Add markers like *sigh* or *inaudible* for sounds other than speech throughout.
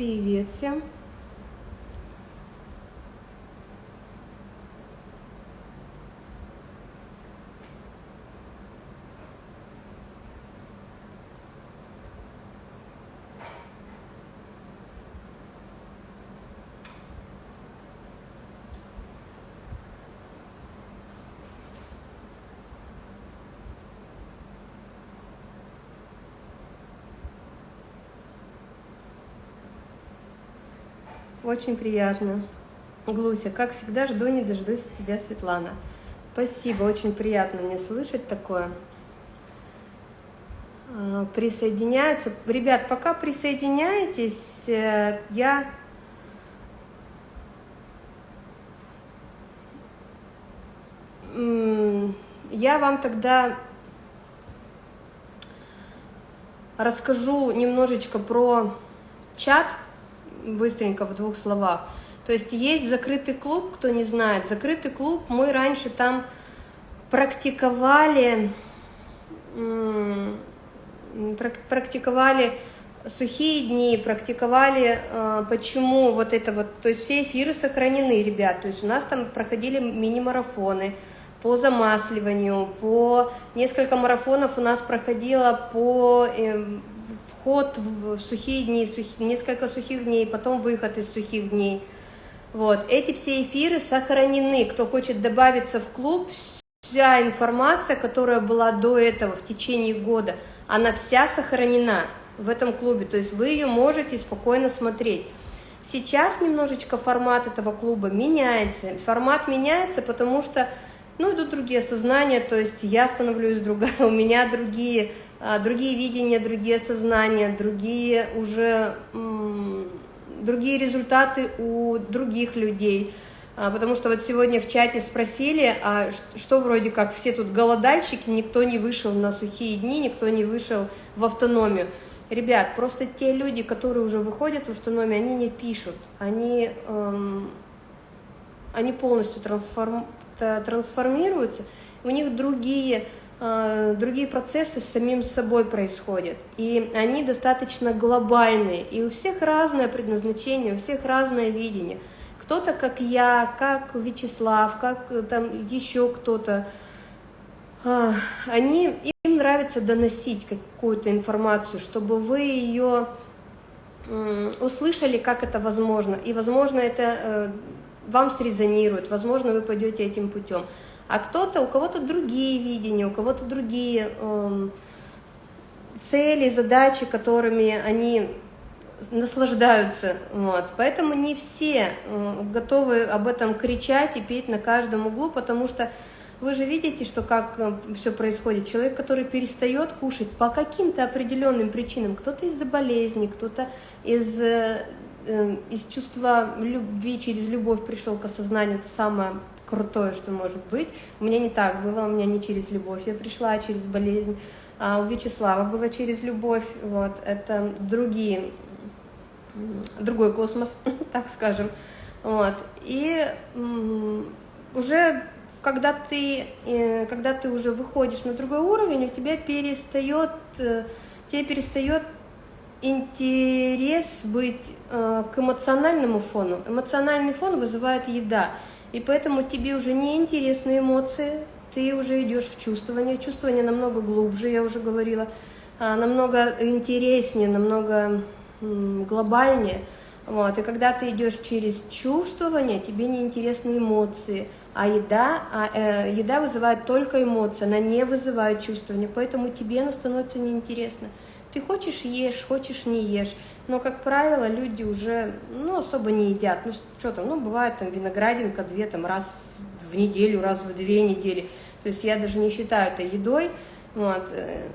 Привет всем! Очень приятно. Глуся, как всегда, жду не дождусь тебя, Светлана. Спасибо, очень приятно мне слышать такое. А, присоединяются. Ребят, пока присоединяетесь, э, я... Я вам тогда расскажу немножечко про чат, быстренько в двух словах. То есть есть закрытый клуб, кто не знает. Закрытый клуб, мы раньше там практиковали, практиковали сухие дни, практиковали, э, почему вот это вот, то есть все эфиры сохранены, ребят, то есть у нас там проходили мини-марафоны по замасливанию, по несколько марафонов у нас проходило по эм, вход в сухие дни, сух... несколько сухих дней, потом выход из сухих дней. Вот. Эти все эфиры сохранены. Кто хочет добавиться в клуб, вся информация, которая была до этого в течение года, она вся сохранена в этом клубе. То есть вы ее можете спокойно смотреть. Сейчас немножечко формат этого клуба меняется. Формат меняется, потому что ну, идут другие сознания, то есть я становлюсь другая, *laughs* у меня другие другие видения, другие сознания, другие уже другие результаты у других людей. А, потому что вот сегодня в чате спросили, а что вроде как все тут голодальщики, никто не вышел на сухие дни, никто не вышел в автономию. Ребят, просто те люди, которые уже выходят в автономию, они не пишут, они, эм, они полностью трансформ, трансформируются, у них другие другие процессы с самим собой происходят, и они достаточно глобальные, и у всех разное предназначение, у всех разное видение. Кто-то, как я, как Вячеслав, как э, там еще кто-то, э, они, им нравится доносить какую-то информацию, чтобы вы ее услышали, как это возможно, и, возможно, это вам срезонирует, возможно, вы пойдете этим путем а кто-то, у кого-то другие видения, у кого-то другие э, цели, задачи, которыми они наслаждаются. Вот. Поэтому не все э, готовы об этом кричать и петь на каждом углу, потому что вы же видите, что как э, все происходит. Человек, который перестает кушать по каким-то определенным причинам, кто-то из-за болезни, кто-то из, э, э, из чувства любви, через любовь пришел к осознанию, это самое крутое, что может быть. У меня не так было, у меня не через любовь я пришла, а через болезнь. А у Вячеслава было через любовь, вот, это другие, другой космос, *laughs* так скажем. Вот. И уже когда ты, э, когда ты уже выходишь на другой уровень, у тебя перестает, э, тебе перестает интерес быть э, к эмоциональному фону. Эмоциональный фон вызывает еда. И поэтому тебе уже не интересны эмоции, ты уже идешь в чувствование. Чувствование намного глубже, я уже говорила, а, намного интереснее, намного глобальнее. Вот. И когда ты идешь через чувствование, тебе не интересны эмоции, а еда, а, э, еда вызывает только эмоции, она не вызывает чувствование, поэтому тебе она становится неинтересна. Ты хочешь ешь, хочешь не ешь. Но, как правило, люди уже ну, особо не едят. Ну, что там, ну, бывает там виноградинка две, там, раз в неделю, раз в две недели. То есть я даже не считаю это едой. Вот. Э,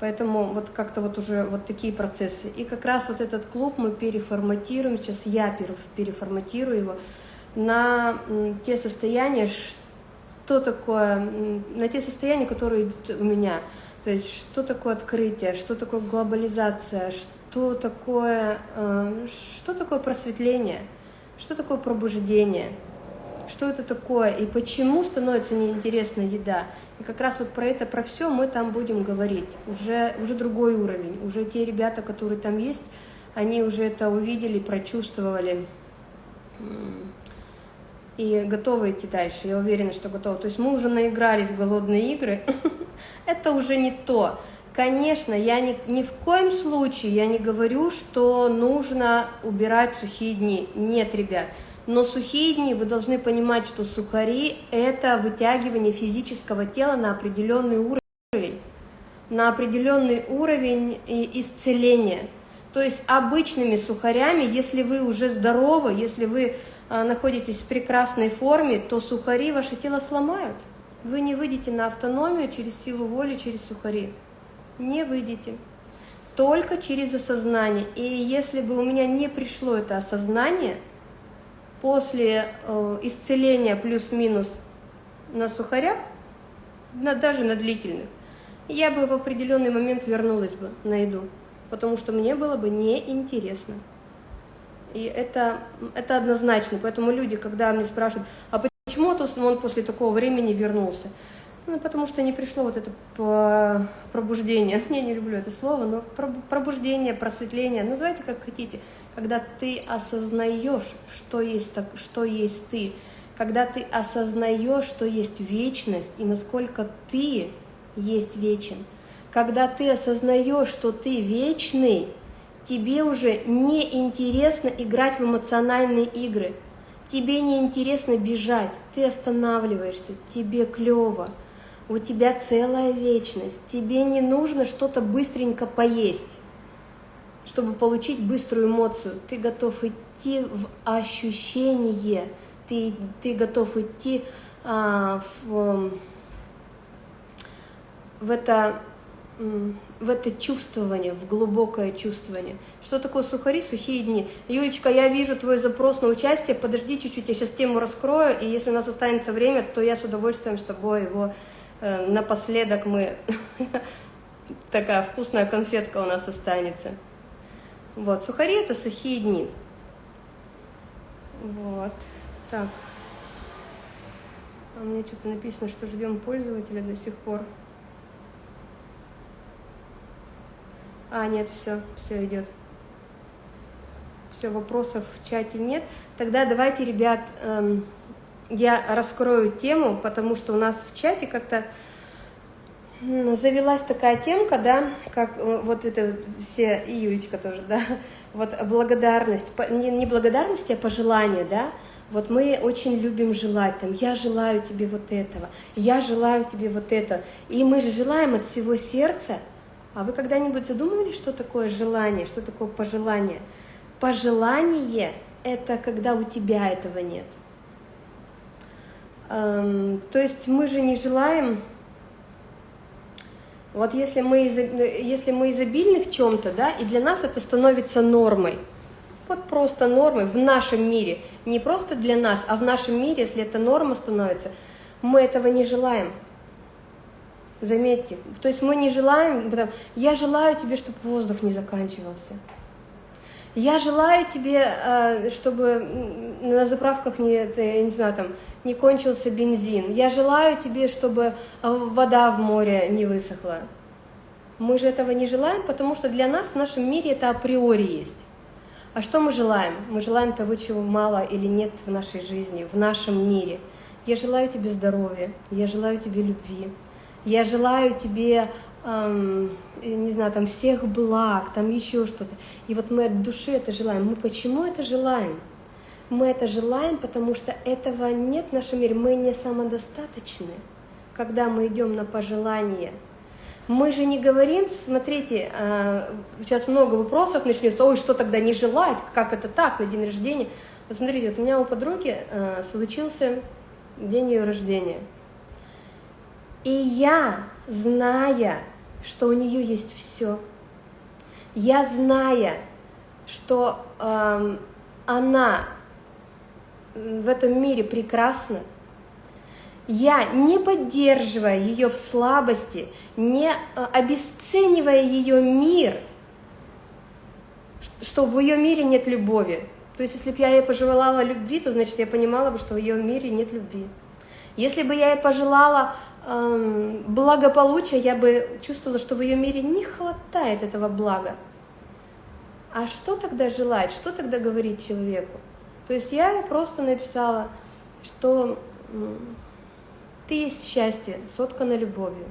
поэтому вот как-то вот уже вот такие процессы. И как раз вот этот клуб мы переформатируем, сейчас я переформатирую его на те состояния, что такое, на те состояния, которые идут у меня. То есть что такое открытие, что такое глобализация, что такое, э, что такое просветление, что такое пробуждение, что это такое и почему становится неинтересна еда. И как раз вот про это, про все мы там будем говорить. Уже, уже другой уровень, уже те ребята, которые там есть, они уже это увидели, прочувствовали и готовы идти дальше. Я уверена, что готовы. То есть мы уже наигрались в голодные игры. *laughs* Это уже не то. Конечно, я ни, ни в коем случае я не говорю, что нужно убирать сухие дни. Нет, ребят. Но сухие дни вы должны понимать, что сухари – это вытягивание физического тела на определенный уровень, на определенный уровень исцеления. То есть обычными сухарями, если вы уже здоровы, если вы а, находитесь в прекрасной форме, то сухари ваше тело сломают. Вы не выйдете на автономию через силу воли, через сухари. Не выйдете. Только через осознание. И если бы у меня не пришло это осознание – после э, исцеления плюс-минус на сухарях, на, даже на длительных, я бы в определенный момент вернулась бы на еду, потому что мне было бы неинтересно. И это, это однозначно. Поэтому люди, когда мне спрашивают, а почему он после такого времени вернулся? Ну, потому что не пришло вот это пробуждение. *laughs* Я не люблю это слово, но пробуждение, просветление, называйте как хотите. Когда ты осознаешь, что есть, так, что есть ты, когда ты осознаешь, что есть вечность и насколько ты есть вечен, когда ты осознаешь, что ты вечный, тебе уже не интересно играть в эмоциональные игры, тебе не интересно бежать, ты останавливаешься, тебе клево у тебя целая вечность, тебе не нужно что-то быстренько поесть, чтобы получить быструю эмоцию. Ты готов идти в ощущение, ты, ты готов идти а, в, в это в это чувствование, в глубокое чувствование. Что такое сухари, сухие дни? Юлечка, я вижу твой запрос на участие, подожди чуть-чуть, я сейчас тему раскрою, и если у нас останется время, то я с удовольствием с тобой его Э, напоследок мы... *laughs* Такая вкусная конфетка у нас останется. Вот, сухари – это сухие дни. Вот, так. А мне что-то написано, что ждем пользователя до сих пор. А, нет, все, все идет. Все, вопросов в чате нет. Тогда давайте, ребят, эм, я раскрою тему, потому что у нас в чате как-то завелась такая темка, да, как э, вот это все, и Юлечка тоже, да, *laughs* вот благодарность, не, не благодарность, а пожелание, да, вот мы очень любим желать, там, я желаю тебе вот этого, я желаю тебе вот это, и мы же желаем от всего сердца, а вы когда-нибудь задумывались, что такое желание, что такое пожелание? Пожелание – это когда у тебя этого нет – Эм, то есть мы же не желаем, вот если мы, если мы изобильны в чем-то, да, и для нас это становится нормой, вот просто нормой в нашем мире, не просто для нас, а в нашем мире, если это норма становится, мы этого не желаем. Заметьте, то есть мы не желаем, я желаю тебе, чтобы воздух не заканчивался. Я желаю тебе, э, чтобы на заправках не, я не знаю, там, не кончился бензин. Я желаю тебе, чтобы э, вода в море не высохла. Мы же этого не желаем, потому что для нас в нашем мире это априори есть. А что мы желаем? Мы желаем того, чего мало или нет в нашей жизни, в нашем мире. Я желаю тебе здоровья, я желаю тебе любви, я желаю тебе эм, не знаю, там всех благ, там еще что-то. И вот мы от души это желаем. Мы почему это желаем? Мы это желаем, потому что этого нет в нашем мире. Мы не самодостаточны, когда мы идем на пожелание. Мы же не говорим, смотрите, э, сейчас много вопросов начнется, ой, что тогда не желать, как это так, на день рождения. Вот смотрите, вот у меня у подруги э, случился день ее рождения. И я, зная, что у нее есть все. Я зная, что э, она в этом мире прекрасна, я, не поддерживая ее в слабости, не э, обесценивая ее мир, что в ее мире нет любови. То есть, если бы я ей пожелала любви, то значит я понимала бы, что в ее мире нет любви. Если бы я ей пожелала Эм, благополучия, я бы чувствовала, что в ее мире не хватает этого блага. а что тогда желать, что тогда говорить человеку? То есть я просто написала, что ты есть счастье, соткано любовью.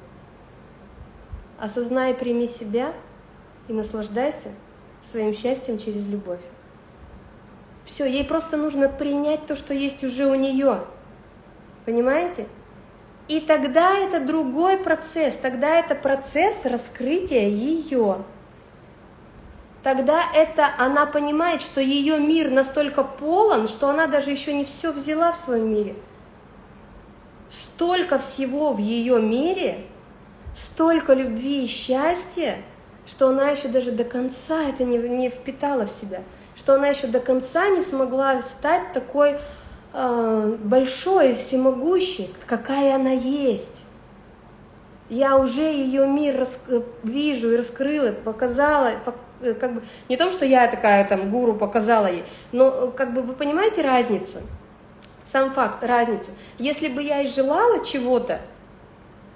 Осознай, прими себя и наслаждайся своим счастьем через любовь. Все, ей просто нужно принять то, что есть уже у нее. Понимаете? И тогда это другой процесс, тогда это процесс раскрытия ее. Тогда это она понимает, что ее мир настолько полон, что она даже еще не все взяла в своем мире. Столько всего в ее мире, столько любви и счастья, что она еще даже до конца это не, не впитала в себя, что она еще до конца не смогла стать такой большой, всемогущей, какая она есть. Я уже ее мир рас, вижу и раскрыла, показала, э, как бы не то, что я такая там гуру показала ей, но как бы вы понимаете разницу? Сам факт, разницу. Если бы я и желала чего-то,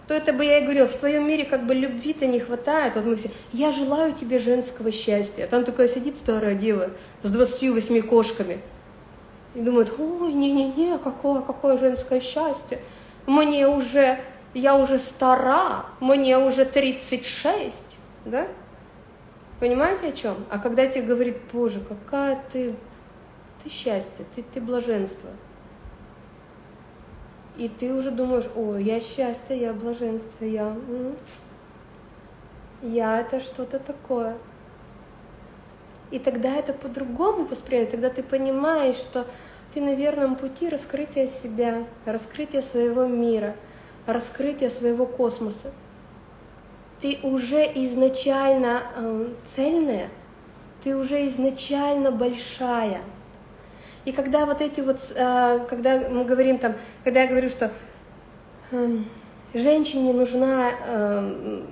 то это бы я и говорила, в твоем мире как бы любви-то не хватает. Вот мы все, я желаю тебе женского счастья. Там такая сидит старая дева с 28 кошками. И думает, ой, не-не-не, какое, какое женское счастье. Мне уже, я уже стара, мне уже 36, да? Понимаете о чем? А когда тебе говорит, боже, какая ты, ты счастье, ты, ты блаженство – и ты уже думаешь, о, я счастье, я блаженство, я... Я это что-то такое. И тогда это по-другому воспринимается, тогда ты понимаешь, что ты на верном пути раскрытия себя, раскрытия своего мира, раскрытия своего космоса. Ты уже изначально э, цельная, ты уже изначально большая – и когда вот эти вот, э, когда мы говорим там, когда я говорю, что эм, женщине нужна, эм,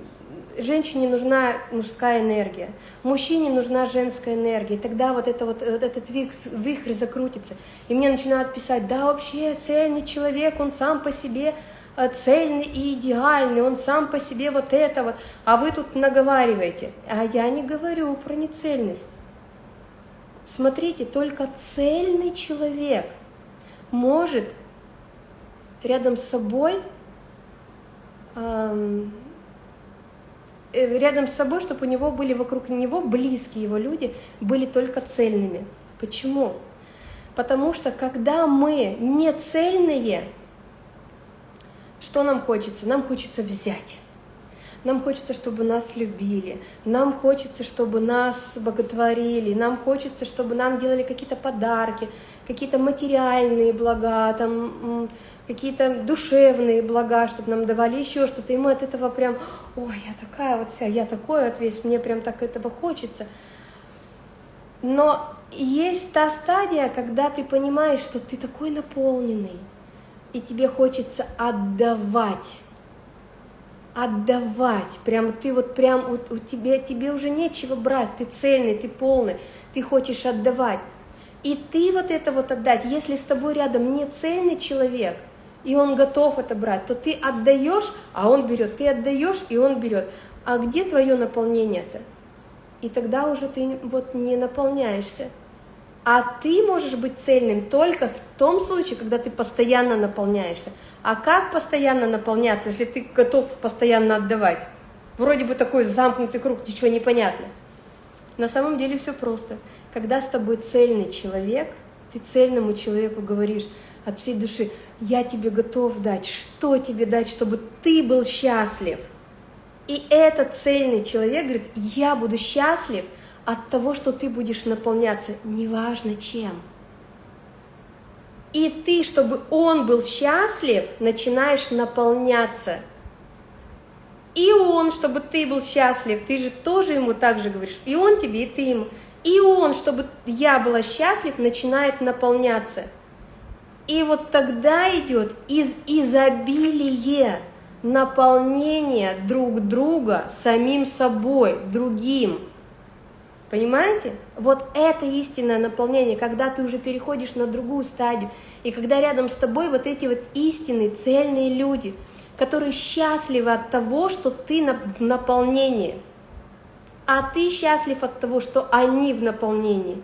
женщине нужна мужская энергия, мужчине нужна женская энергия, и тогда вот, это вот, вот этот вихрь, закрутится. И мне начинают писать, да вообще цельный человек, он сам по себе э, цельный и идеальный, он сам по себе вот это вот, а вы тут наговариваете. А я не говорю про нецельность. Смотрите, только цельный человек может рядом с собой, эм, рядом с собой, чтобы у него были вокруг него близкие его люди, были только цельными. Почему? Потому что когда мы не цельные, что нам хочется? Нам хочется взять. Нам хочется, чтобы нас любили, нам хочется, чтобы нас боготворили, нам хочется, чтобы нам делали какие-то подарки, какие-то материальные блага, там, какие-то душевные блага, чтобы нам давали еще что-то. И мы от этого прям, ой, я такая вот вся, я такой вот весь, мне прям так этого хочется. Но есть та стадия, когда ты понимаешь, что ты такой наполненный, и тебе хочется отдавать отдавать. Прям ты вот прям у, у тебе, тебе уже нечего брать, ты цельный, ты полный, ты хочешь отдавать. И ты вот это вот отдать, если с тобой рядом не цельный человек, и он готов это брать, то ты отдаешь, а он берет, ты отдаешь, и он берет. А где твое наполнение-то? И тогда уже ты вот не наполняешься. А ты можешь быть цельным только в том случае, когда ты постоянно наполняешься. А как постоянно наполняться, если ты готов постоянно отдавать? Вроде бы такой замкнутый круг, ничего не понятно. На самом деле все просто. Когда с тобой цельный человек, ты цельному человеку говоришь от всей души, я тебе готов дать, что тебе дать, чтобы ты был счастлив. И этот цельный человек говорит, я буду счастлив от того, что ты будешь наполняться, неважно чем. И ты, чтобы он был счастлив, начинаешь наполняться. И он, чтобы ты был счастлив, ты же тоже ему так же говоришь. И он тебе, и ты ему. И он, чтобы я была счастлив, начинает наполняться. И вот тогда идет из изобилия наполнение друг друга самим собой, другим. Понимаете? Вот это истинное наполнение, когда ты уже переходишь на другую стадию, и когда рядом с тобой вот эти вот истинные, цельные люди, которые счастливы от того, что ты в наполнении. а ты счастлив от того, что они в наполнении.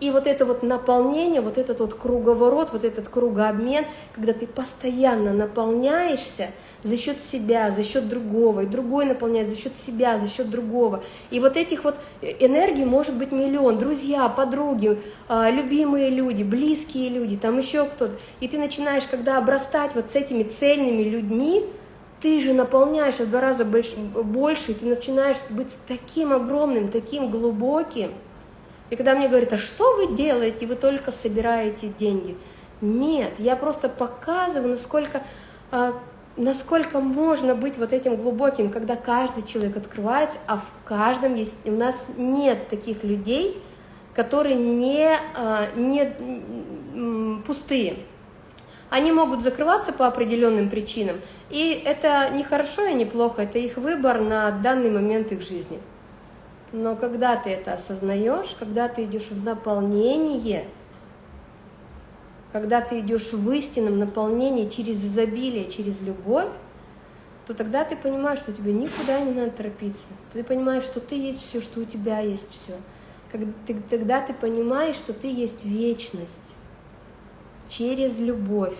И вот это вот наполнение, вот этот вот круговорот, вот этот кругообмен, когда ты постоянно наполняешься за счет себя, за счет другого, и другой наполняет за счет себя, за счет другого. И вот этих вот энергий может быть миллион, друзья, подруги, а, любимые люди, близкие люди, там еще кто-то. И ты начинаешь, когда обрастать вот с этими цельными людьми, ты же наполняешь в два раза больше, больше, и ты начинаешь быть таким огромным, таким глубоким. И когда мне говорят, а что вы делаете, вы только собираете деньги. Нет, я просто показываю, насколько, а, насколько можно быть вот этим глубоким, когда каждый человек открывается, а в каждом есть, у нас нет таких людей, которые не, а, не пустые. Они могут закрываться по определенным причинам, и это не хорошо и не плохо, это их выбор на данный момент их жизни. Но когда ты это осознаешь, когда ты идешь в наполнение, когда ты идешь в истинном наполнении через изобилие, через любовь, то тогда ты понимаешь, что тебе никуда не надо торопиться. Ты понимаешь, что ты есть все, что у тебя есть все. Тогда ты понимаешь, что ты есть вечность через любовь.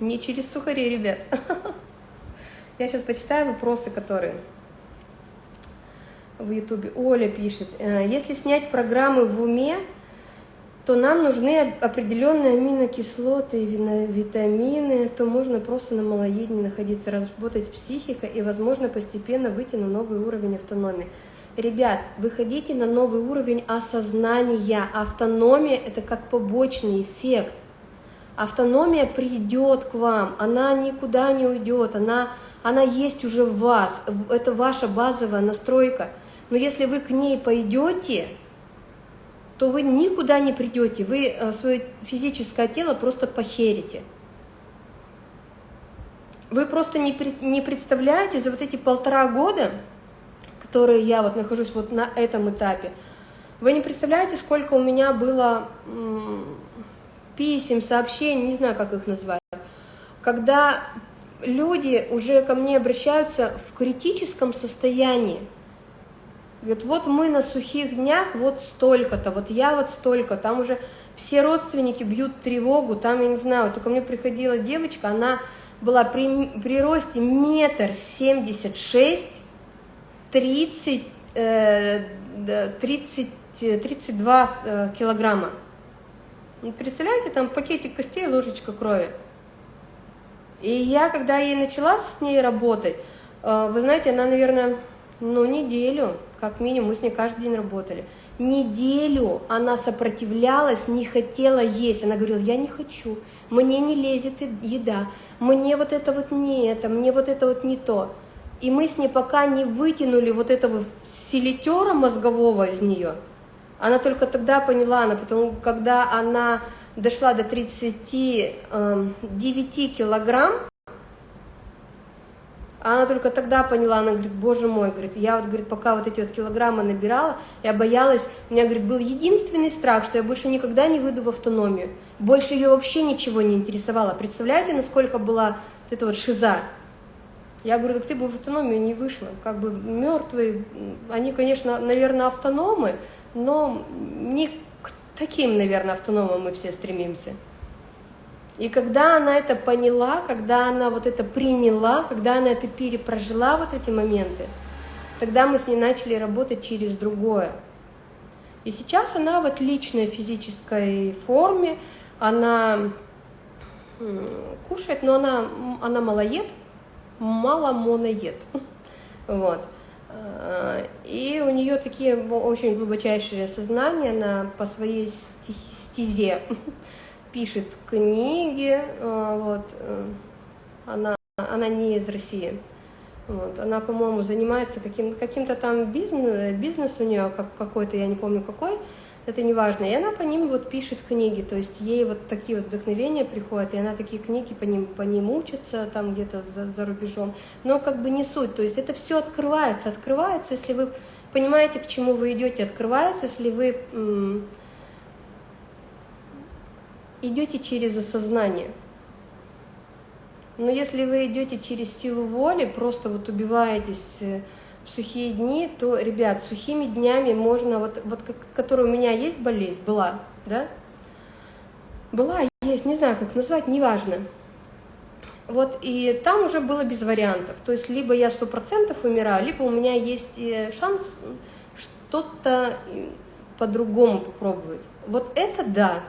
Не через сухари, ребят. *laughs* Я сейчас почитаю вопросы, которые в Ютубе. Оля пишет, «Э, если снять программы в уме, то нам нужны определенные аминокислоты и витамины, то можно просто на малоедении находиться, работать психика и, возможно, постепенно выйти на новый уровень автономии. Ребят, выходите на новый уровень осознания. Автономия – это как побочный эффект. Автономия придет к вам, она никуда не уйдет, она, она есть уже в вас, это ваша базовая настройка – но если вы к ней пойдете, то вы никуда не придете, вы э, свое физическое тело просто похерите. Вы просто не, не представляете за вот эти полтора года, которые я вот нахожусь вот на этом этапе, вы не представляете, сколько у меня было писем, сообщений, не знаю, как их назвать, когда люди уже ко мне обращаются в критическом состоянии, Говорит, вот мы на сухих днях вот столько-то, вот я вот столько, там уже все родственники бьют тревогу, там, я не знаю, только мне приходила девочка, она была при, при росте метр семьдесят шесть, тридцать, э, тридцать, тридцать два э, килограмма. Ну, представляете, там пакетик костей, ложечка крови. И я, когда ей начала с ней работать, э, вы знаете, она, наверное, ну, неделю, как минимум, мы с ней каждый день работали. Неделю она сопротивлялась, не хотела есть. Она говорила, я не хочу, мне не лезет еда, мне вот это вот не это, мне вот это вот не то. И мы с ней пока не вытянули вот этого селитера мозгового из нее, она только тогда поняла, она потом, когда она дошла до 39 эм, килограмм, а она только тогда поняла, она говорит, боже мой, говорит, я вот, говорит, пока вот эти вот килограммы набирала, я боялась, у меня, говорит, был единственный страх, что я больше никогда не выйду в автономию. Больше ее вообще ничего не интересовало. Представляете, насколько была вот эта вот шиза? Я говорю, так ты бы в автономию не вышла. Как бы мертвые, они, конечно, наверное, автономы, но не к таким, наверное, автономам мы все стремимся. И когда она это поняла, когда она вот это приняла, когда она это перепрожила, вот эти моменты, тогда мы с ней начали работать через другое. И сейчас она в отличной физической форме, она кушает, но она, она малоед, мало моноед. *laughs* Вот. А, и у нее такие очень глубочайшие сознания, она по своей стезе *laughs* пишет книги, э, вот, э, она, она не из России. Вот, она, по-моему, занимается каким-то каким там бизнес, бизнес у нее как, какой-то, я не помню какой, это не важно. И она по ним вот пишет книги, то есть ей вот такие вот вдохновения приходят, и она такие книги по ним, по ним учится там где-то за, за рубежом. Но как бы не суть, то есть это все открывается, открывается, если вы понимаете, к чему вы идете, открывается, если вы идете через осознание. Но если вы идете через силу воли, просто вот убиваетесь, э, в сухие дни, то, ребят, сухими днями можно, вот, вот которая у меня есть болезнь, была, да, была, есть, не знаю, как назвать, неважно. Вот, и там уже было без вариантов. То есть, либо я сто процентов умираю, либо у меня есть э, шанс что-то э, по-другому попробовать. Вот это да.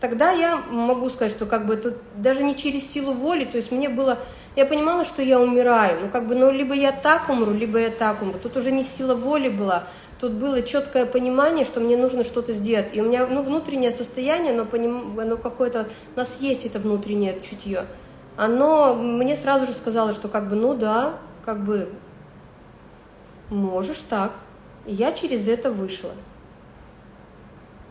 Тогда я могу сказать, что как бы это даже не через силу воли, то есть мне было, я понимала, что я умираю, ну как бы, ну либо я так умру, либо я так умру. Тут уже не сила воли была, тут было четкое понимание, что мне нужно что-то сделать. И у меня, ну, внутреннее состояние, оно, поним... оно какое-то, у нас есть это внутреннее чутье, оно мне сразу же сказало, что как бы, ну да, как бы, можешь так. И я через это вышла.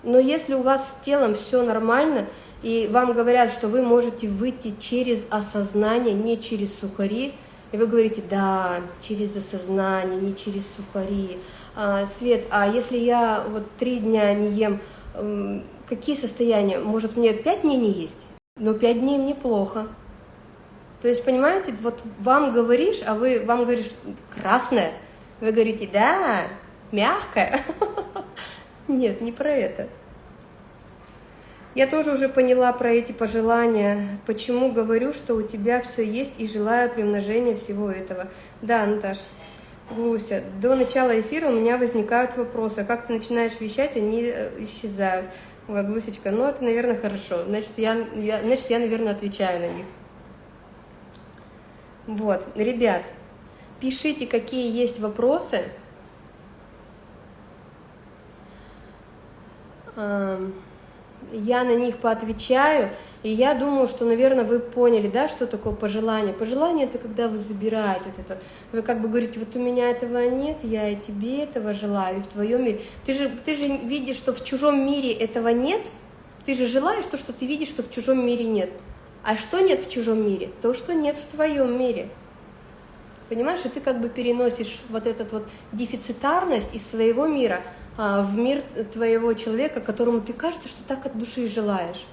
Но если у вас с телом все нормально, и вам говорят, что вы можете выйти через осознание, не через сухари, и вы говорите, да, через осознание, не через сухари. А, Свет, а если я вот три дня не ем, какие состояния? Может, мне пять дней не есть? Но пять дней мне плохо. То есть, понимаете, вот вам говоришь, а вы вам говоришь красное, вы говорите, да, мягкое. *laughs* Нет, не про это. Я тоже уже поняла про эти пожелания, почему говорю, что у тебя все есть и желаю примножения всего этого. Да, Наташ, Глуся, до начала эфира у меня возникают вопросы, а как ты начинаешь вещать, они э, исчезают. Ой, Глусечка, ну это, наверное, хорошо, значит, я, я, значит, я, наверное, отвечаю на них. Вот, ребят, пишите, какие есть вопросы. Я на них поотвечаю, и я думаю, что, наверное, вы поняли, да, что такое пожелание. Пожелание – это когда вы забираете вот это. Вы как бы говорите, вот у меня этого нет, я и тебе этого желаю, и в твоем мире. Ты же, ты же видишь, что в чужом мире этого нет, ты же желаешь то, что ты видишь, что в чужом мире нет. А что нет в чужом мире? То, что нет в твоем мире. Понимаешь, и ты как бы переносишь вот эту вот дефицитарность из своего мира в мир твоего человека, которому ты кажется, что так от души желаешь.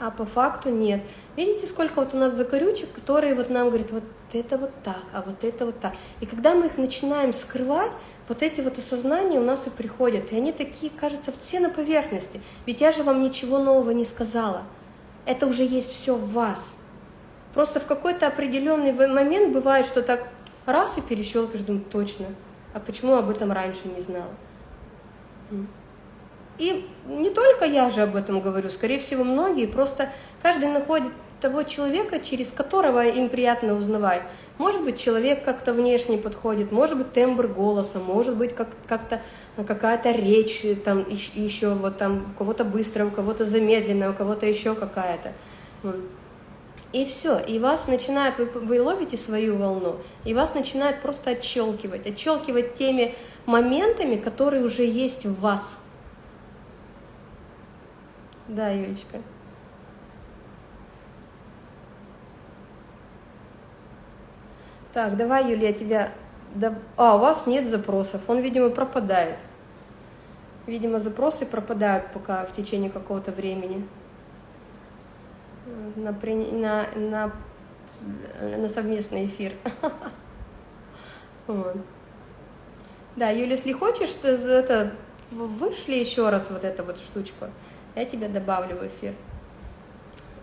А по факту нет. Видите, сколько вот у нас закорючек, которые вот нам говорят, вот это вот так, а вот это вот так. И когда мы их начинаем скрывать, вот эти вот осознания у нас и приходят. И они такие, кажется, все на поверхности. Ведь я же вам ничего нового не сказала. Это уже есть все в вас. Просто в какой-то определенный момент бывает, что так раз и перещелкаешь, думаю, точно. А почему об этом раньше не знала? И не только я же об этом говорю, скорее всего, многие. Просто каждый находит того человека, через которого им приятно узнавать. Может быть, человек как-то внешне подходит, может быть, тембр голоса, может быть, как-то какая-то речь, там еще вот там у кого-то быстрая, у кого-то замедленная, у кого-то еще какая-то. И все, и вас начинает, вы, вы ловите свою волну, и вас начинает просто отщелкивать, отщелкивать теми моментами, которые уже есть в вас. Да, Юлечка. Так, давай, Юлия, тебя... А, у вас нет запросов, он, видимо, пропадает. Видимо, запросы пропадают пока в течение какого-то времени на, на, на, на совместный эфир. *laughs* Да, Юля, если хочешь, ты это, вышли еще раз вот эту вот штучку, я тебя добавлю в эфир.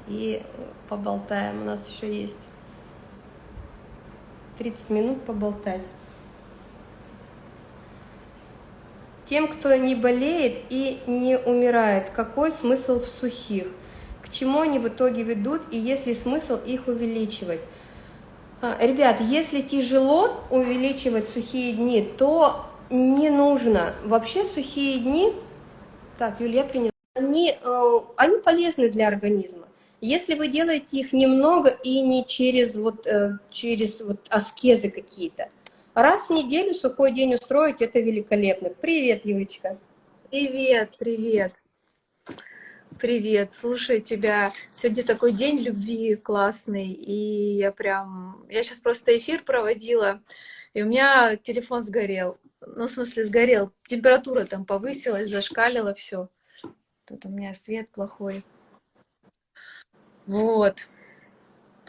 И поболтаем, у нас еще есть 30 минут поболтать. Тем, кто не болеет и не умирает, какой смысл в сухих? Чему они в итоге ведут и есть ли смысл их увеличивать. А, ребят, если тяжело увеличивать сухие дни, то не нужно. Вообще сухие дни, так, Юлия приняла, они, э, они полезны для организма. Если вы делаете их немного и не через, вот, э, через вот аскезы какие-то, раз в неделю сухой день устроить, это великолепно. Привет, Юлечка. Привет, привет. Привет, слушаю тебя. Сегодня такой день любви классный, и я прям... Я сейчас просто эфир проводила, и у меня телефон сгорел. Ну, в смысле, сгорел. Температура там повысилась, зашкалила все. Тут у меня свет плохой. Вот.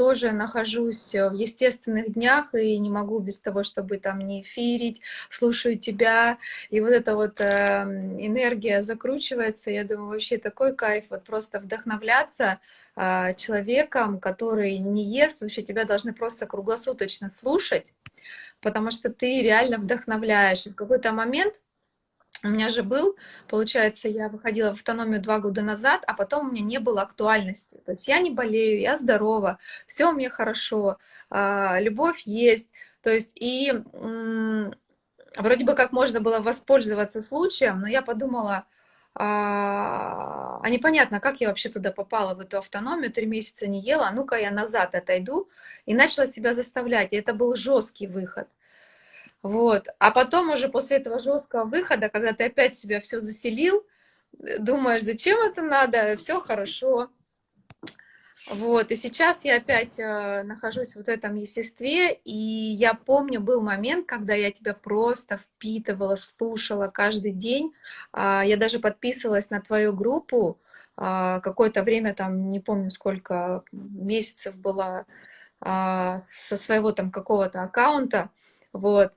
Тоже нахожусь в естественных днях и не могу без того, чтобы там не эфирить, слушаю тебя, и вот эта вот э, энергия закручивается, я думаю, вообще такой кайф, вот просто вдохновляться э, человеком, который не ест, вообще тебя должны просто круглосуточно слушать, потому что ты реально вдохновляешь. И в какой-то момент у меня же был, получается, я выходила в автономию два года назад, а потом у меня не было актуальности. То есть я не болею, я здорова, все у меня хорошо, а, любовь есть. То есть и вроде бы как можно было воспользоваться случаем, но я подумала, а, а непонятно, как я вообще туда попала, в эту автономию, три месяца не ела, а ну-ка я назад отойду, и начала себя заставлять, и это был жесткий выход. Вот. А потом уже после этого жесткого выхода, когда ты опять себя все заселил, э, думаешь, зачем это надо, все хорошо. Вот, и сейчас я опять э, нахожусь в этом естестве, и я помню, был момент, когда я тебя просто впитывала, слушала каждый день. Э, я даже подписывалась на твою группу, э, какое-то время, там, не помню, сколько месяцев была э, со своего там какого-то аккаунта, вот,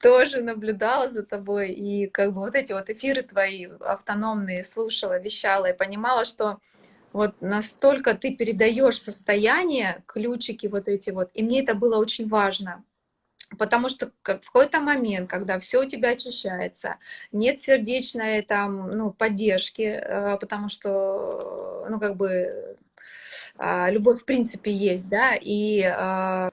тоже наблюдала за тобой, и как бы вот эти вот эфиры твои автономные слушала, вещала, и понимала, что вот настолько ты передаешь состояние, ключики вот эти вот, и мне это было очень важно, Потому что в какой-то момент, когда все у тебя очищается, нет сердечной там, ну, поддержки, э, потому что, ну, как бы, а, любовь в принципе есть, да, и а,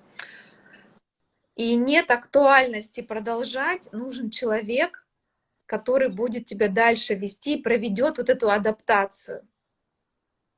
и нет актуальности продолжать, нужен человек, который будет тебя дальше вести, проведет вот эту адаптацию.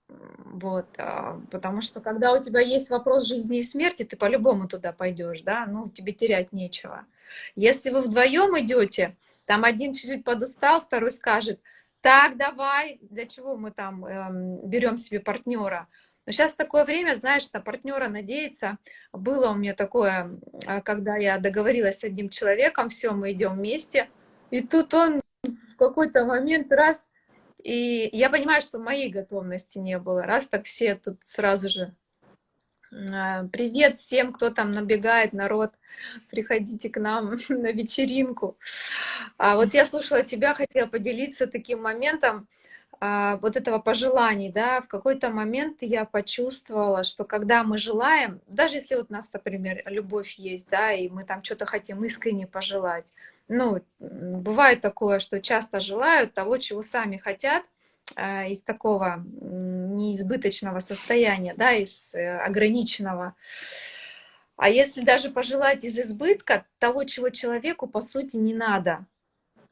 Вот, а, потому что когда у тебя есть вопрос жизни и смерти, ты по-любому туда пойдешь, да, ну, тебе терять нечего. Если вы вдвоем идете, там один чуть-чуть подустал, второй скажет, так, давай, для чего мы там эм, берем себе партнера? Но сейчас такое время, знаешь, на партнера надеяться. Было у меня такое, а, когда я договорилась с одним человеком, все, мы идем вместе. И тут он в какой-то момент раз, и я понимаю, что моей готовности не было. Раз так все тут сразу же а, Привет всем, кто там набегает, народ, приходите к нам *laughs* на вечеринку. А вот я слушала тебя, хотела поделиться таким моментом. А, вот этого пожеланий, да, в какой-то момент я почувствовала, что когда мы желаем, даже если вот у нас, например, любовь есть, да, и мы там что-то хотим искренне пожелать, ну, бывает такое, что часто желают того, чего сами хотят, а, из такого неизбыточного состояния, да, из э, ограниченного. А если даже пожелать из избытка того, чего человеку, по сути, не надо,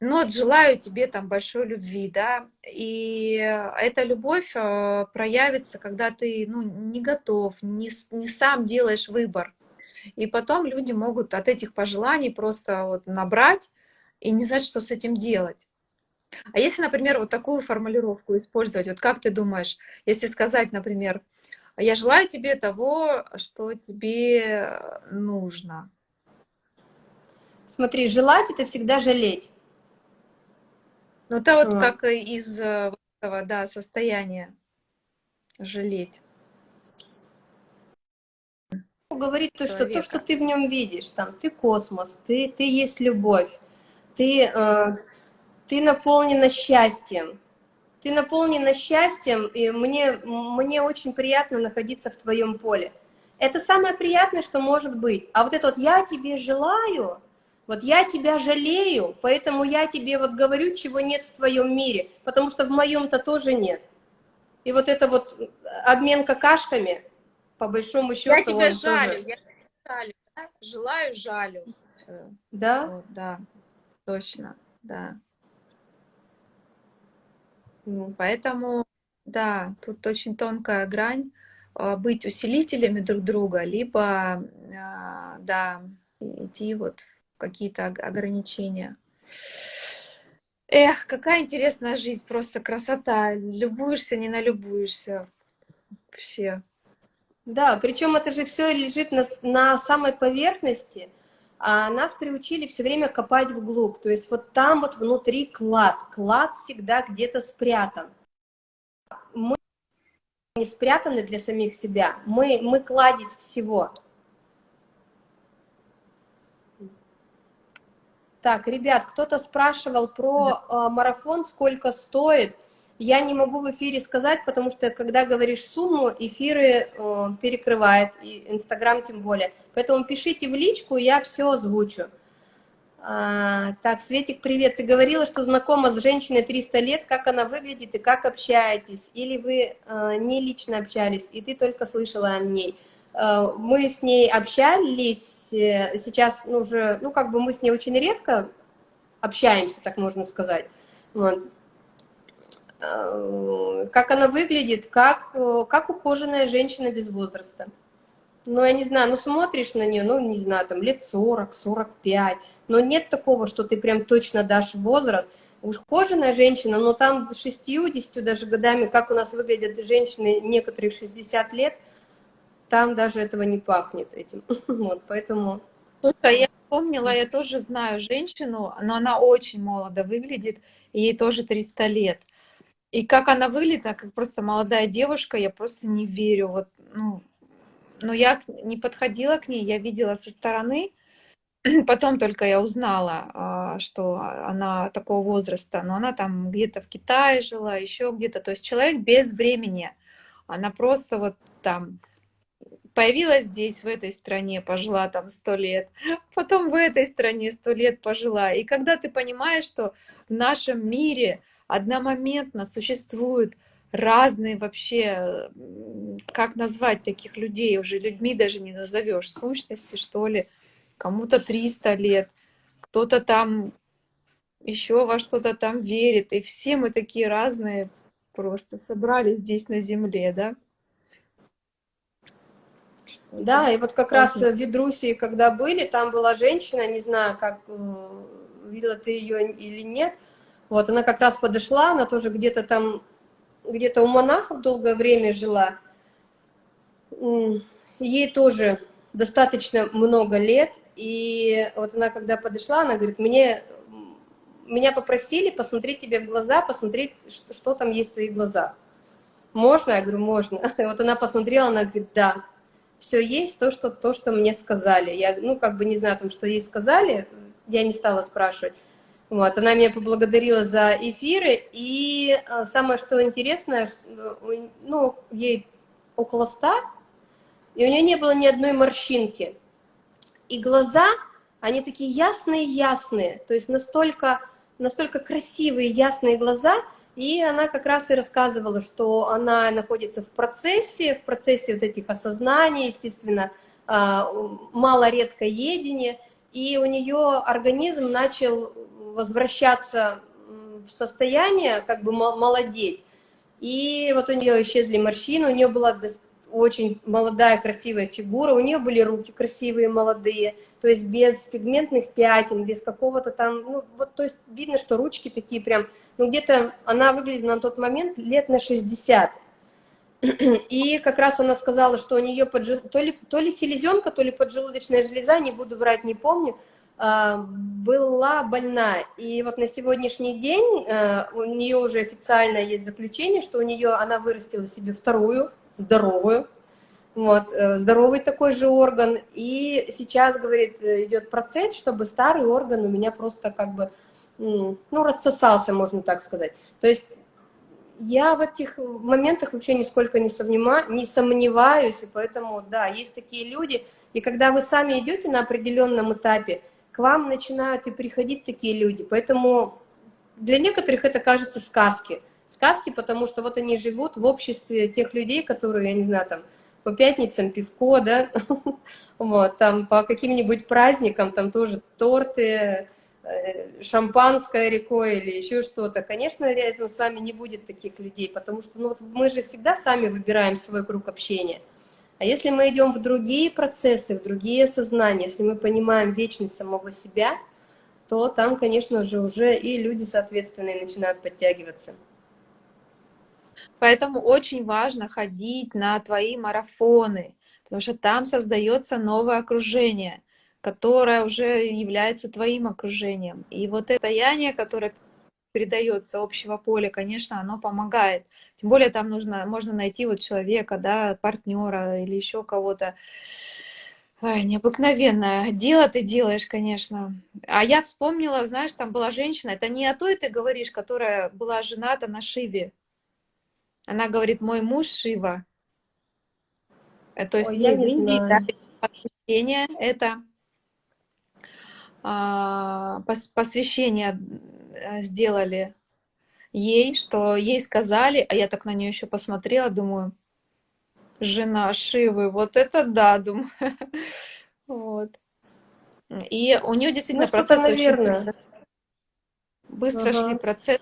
вот желаю тебе там большой любви, да, и эта любовь э, проявится, когда ты, ну, не готов, не, не сам делаешь выбор. И потом люди могут от этих пожеланий просто вот набрать и не знать, что с этим делать. А если, например, вот такую формулировку использовать, вот как ты думаешь, если сказать, например, я желаю тебе того, что тебе нужно. Смотри, желать — это всегда жалеть. Ну, это вот а. как из э, этого, да, состояния жалеть. Говорит то, что то, что ты в нем видишь, там, ты космос, ты, ты есть любовь, ты, э, ты наполнена счастьем, ты наполнена счастьем, и мне, мне очень приятно находиться в твоем поле. Это самое приятное, что может быть. А вот это вот «я тебе желаю», вот я тебя жалею, поэтому я тебе вот говорю, чего нет в твоем мире, потому что в моем-то тоже нет. И вот это вот обмен какашками, по большому счету, Я тебя жалю, тоже... я жалю, да? желаю, жалю. Да? Вот, да, точно, да. Ну. Поэтому, да, тут очень тонкая грань а, быть усилителями друг друга, либо, да, идти вот какие-то ограничения. Эх, какая интересная жизнь, просто красота. Любуешься, не налюбуешься. Вообще. Да, причем это же все лежит на, на самой поверхности, а нас приучили все время копать вглубь. То есть вот там вот внутри клад. Клад всегда где-то спрятан. Мы не спрятаны для самих себя. Мы, мы кладезь всего. Так, ребят, кто-то спрашивал про э, марафон, сколько стоит. Я не могу в эфире сказать, потому что когда говоришь сумму, эфиры э, перекрывает, и Инстаграм тем более. Поэтому пишите в личку, я все озвучу. А, так, Светик, привет. Ты говорила, что знакома с женщиной 300 лет, как она выглядит и как общаетесь? Или вы э, не лично общались, и ты только слышала о ней? Э, мы с ней общались, э, сейчас ну, уже, ну, как бы мы с ней очень редко общаемся, так можно сказать. Вот. Э, как она выглядит, как, как ухоженная женщина без возраста. Ну, я не знаю, ну, смотришь на нее, ну, не знаю, там, лет 40, 45, но нет такого, что ты прям точно дашь возраст. Ухоженная женщина, но там 60 даже годами, как у нас выглядят женщины, некоторые в 60 лет – там даже этого не пахнет этим. *laughs* Вот, поэтому... Слушай, а я помнила, я тоже знаю женщину, но она очень молодо выглядит, ей тоже 300 лет. И как она выглядит, а как просто молодая девушка, я просто не верю. Вот, ну, но я не подходила к ней, я видела со стороны, *clears throat* потом только я узнала, а, что она такого возраста, но она там где-то в Китае жила, еще где-то. То есть человек без времени. Она просто вот там появилась здесь, в этой стране, пожила там сто лет, потом в этой стране сто лет пожила. И когда ты понимаешь, что в нашем мире одномоментно существуют разные вообще, как назвать таких людей, уже людьми даже не назовешь, сущности, что ли, кому-то 300 лет, кто-то там еще во что-то там верит, и все мы такие разные просто собрались здесь на земле, да? Да, и вот как раз в Ведрусии, когда были, там была женщина, не знаю, как э, видела ты ее или нет, вот, она как раз подошла, она тоже где-то там, где-то у монахов долгое время жила, ей тоже достаточно много лет, и вот она когда подошла, она говорит, мне, меня попросили посмотреть тебе в глаза, посмотреть, что, что там есть в твоих глазах. Можно? Я говорю, можно. *laughs* И вот она посмотрела, она говорит, да все есть, то что, то, что мне сказали. Я, ну, как бы не знаю, там, что ей сказали, я не стала спрашивать. Вот, она меня поблагодарила за эфиры, и а, самое, что интересное, ну, ей около ста, и у нее не было ни одной морщинки. И глаза, они такие ясные-ясные, то есть настолько, настолько красивые, ясные глаза – и она как раз и рассказывала, что она находится в процессе, в процессе вот этих осознаний, естественно, а, мало-редко едение, и у нее организм начал возвращаться в состояние, как бы молодеть. И вот у нее исчезли морщины, у нее была очень молодая, красивая фигура, у нее были руки красивые, молодые, то есть без пигментных пятен, без какого-то там, ну, вот, то есть видно, что ручки такие прям, ну, где-то она выглядит на тот момент лет на 60. И как раз она сказала, что у нее поджи... то, ли, то ли селезенка, то ли поджелудочная железа, не буду врать, не помню, а, была больна. И вот на сегодняшний день а, у нее уже официально есть заключение, что у нее она вырастила себе вторую здоровую, вот, э, здоровый такой же орган, и сейчас, говорит, идет процесс, чтобы старый орган у меня просто как бы, ну, рассосался, можно так сказать. То есть я в этих моментах вообще нисколько не, сомнева, не сомневаюсь, и поэтому, да, есть такие люди, и когда вы сами идете на определенном этапе, к вам начинают и приходить такие люди, поэтому для некоторых это кажется сказки, сказки, потому что вот они живут в обществе тех людей, которые, я не знаю, там, по пятницам пивко, да, *laughs* вот, там по каким-нибудь праздникам, там тоже торты, шампанское рекой или еще что-то. Конечно, рядом с вами не будет таких людей, потому что ну, мы же всегда сами выбираем свой круг общения. А если мы идем в другие процессы, в другие сознания, если мы понимаем вечность самого себя, то там, конечно же, уже и люди соответственные начинают подтягиваться. Поэтому очень важно ходить на твои марафоны, потому что там создается новое окружение, которое уже является твоим окружением. И вот это яние, которое передается общего поля, конечно, оно помогает. Тем более там нужно, можно найти вот человека, да, партнера или еще кого-то. Ой, необыкновенное. Дело ты делаешь, конечно. А я вспомнила, знаешь, там была женщина, это не о той ты говоришь, которая была жената на Шиве. Она говорит, мой муж Шива. Э, то есть Ой, я в Индии да, посвящение это посвящение э, сделали ей, что ей сказали, а я так на нее еще посмотрела, думаю, жена Шивы, вот это да, *laughs* думаю. Вот. И у нее действительно ну, процесс наверное. очень быстро ага. шли процесс.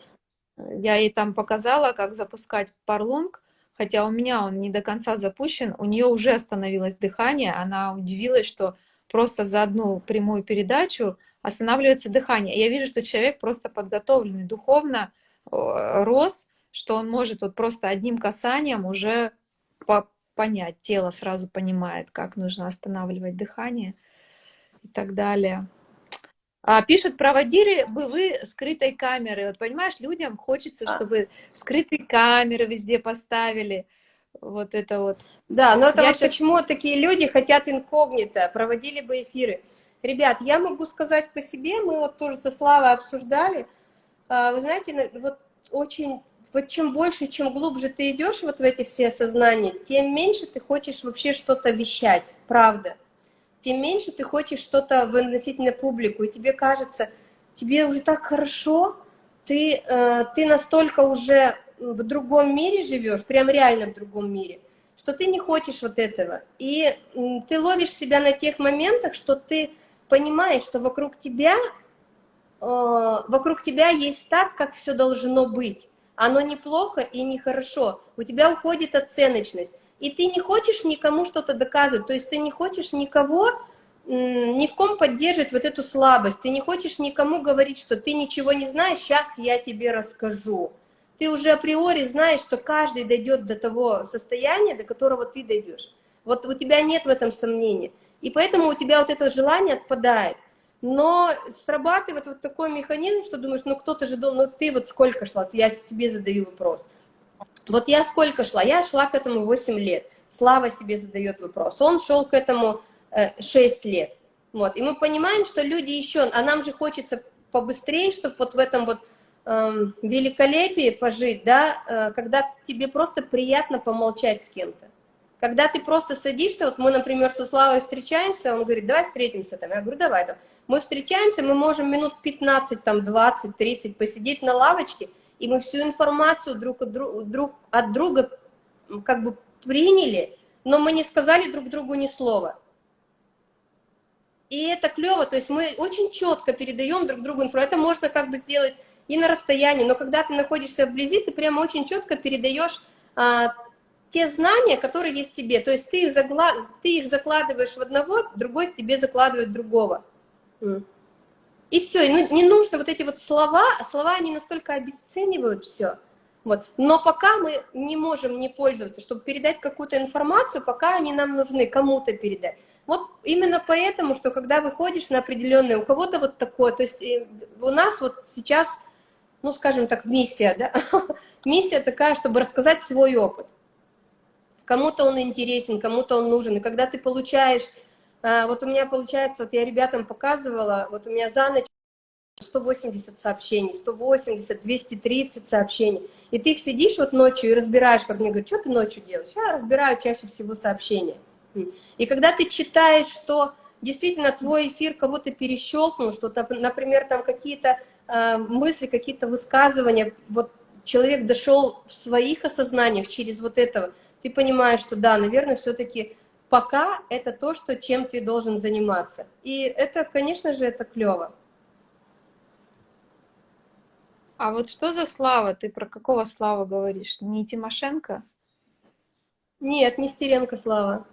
Я ей там показала, как запускать парлонг, хотя у меня он не до конца запущен, у нее уже остановилось дыхание, она удивилась, что просто за одну прямую передачу останавливается дыхание. Я вижу, что человек просто подготовленный духовно, рос, что он может вот просто одним касанием уже по понять, тело сразу понимает, как нужно останавливать дыхание и так далее. А, пишут, проводили бы вы скрытой камеры. Вот понимаешь, людям хочется, а. чтобы скрытые камеры везде поставили. Вот это вот. Да, но это я вот сейчас... почему такие люди хотят инкогнито, проводили бы эфиры. Ребят, я могу сказать по себе, мы вот тоже со Славой обсуждали. А, вы знаете, вот очень вот чем больше, чем глубже ты идешь вот в эти все осознания, тем меньше ты хочешь вообще что-то вещать, правда. Тем меньше ты хочешь что-то выносить на публику, и тебе кажется, тебе уже так хорошо, ты, э, ты настолько уже в другом мире живешь, прям реально в другом мире, что ты не хочешь вот этого. И ты ловишь себя на тех моментах, что ты понимаешь, что вокруг тебя, э, вокруг тебя есть так, как все должно быть. Оно неплохо и нехорошо, у тебя уходит оценочность, и ты не хочешь никому что-то доказывать, то есть ты не хочешь никого, ни в ком поддерживать вот эту слабость, ты не хочешь никому говорить, что ты ничего не знаешь, сейчас я тебе расскажу. Ты уже априори знаешь, что каждый дойдет до того состояния, до которого ты дойдешь. Вот у тебя нет в этом сомнений. И поэтому у тебя вот это желание отпадает. Но срабатывает вот такой механизм, что думаешь, ну кто-то же должен, ну ты вот сколько шла, я себе задаю вопрос. Вот я сколько шла? Я шла к этому 8 лет. Слава себе задает вопрос. Он шел к этому 6 э, лет. Вот. И мы понимаем, что люди еще, а нам же хочется побыстрее, чтобы вот в этом вот великолепии пожить, да, э, когда тебе просто приятно помолчать с кем-то. Когда ты просто садишься, вот мы, например, со Славой встречаемся, он говорит, давай встретимся там, я говорю, давай там. Мы встречаемся, мы можем минут 15, там, 20, 30 посидеть на лавочке, и мы всю информацию друг от, друг, друг от друга как бы приняли, но мы не сказали друг другу ни слова. И это клево, то есть мы очень четко передаем друг другу информацию. Это можно как бы сделать и на расстоянии, но когда ты находишься вблизи, ты прямо очень четко передаешь а, те знания, которые есть тебе. То есть ты их, загла... ты их закладываешь в одного, другой тебе закладывает другого. И все, и ну, не нужно вот эти вот слова, слова они настолько обесценивают все. Вот. Но пока мы не можем не пользоваться, чтобы передать какую-то информацию, пока они нам нужны, кому-то передать. Вот именно поэтому, что когда выходишь на определенное, у кого-то вот такое, то есть э, у нас вот сейчас, ну скажем так, миссия, да, *laughs* миссия такая, чтобы рассказать свой опыт. Кому-то он интересен, кому-то он нужен, и когда ты получаешь а, вот у меня получается, вот я ребятам показывала, вот у меня за ночь 180 сообщений, 180, 230 сообщений. И ты их сидишь вот ночью и разбираешь, как мне говорят, что ты ночью делаешь? Я разбираю чаще всего сообщения. И когда ты читаешь, что действительно твой эфир кого-то перещелкнул, что, например, там какие-то э, мысли, какие-то высказывания, вот человек дошел в своих осознаниях через вот этого, ты понимаешь, что да, наверное, все-таки пока это то, что, чем ты должен заниматься. И это, конечно же, это клево. А вот что за Слава? Ты про какого Слава говоришь? Не Тимошенко? Нет, не Стеренко Слава.